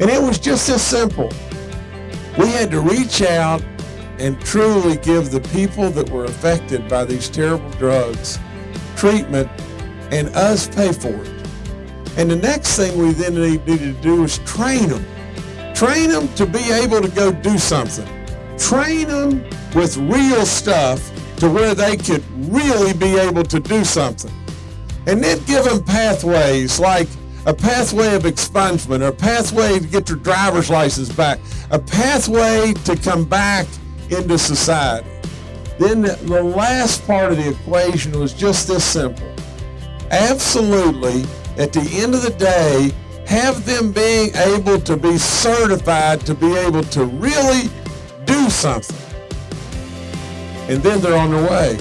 And it was just as simple. We had to reach out and truly give the people that were affected by these terrible drugs treatment and us pay for it. And the next thing we then needed to do was train them. Train them to be able to go do something. Train them with real stuff to where they could really be able to do something. And then give them pathways like a pathway of expungement, a pathway to get your driver's license back, a pathway to come back into society. Then the last part of the equation was just this simple. Absolutely, at the end of the day, have them being able to be certified to be able to really do something. And then they're on their way.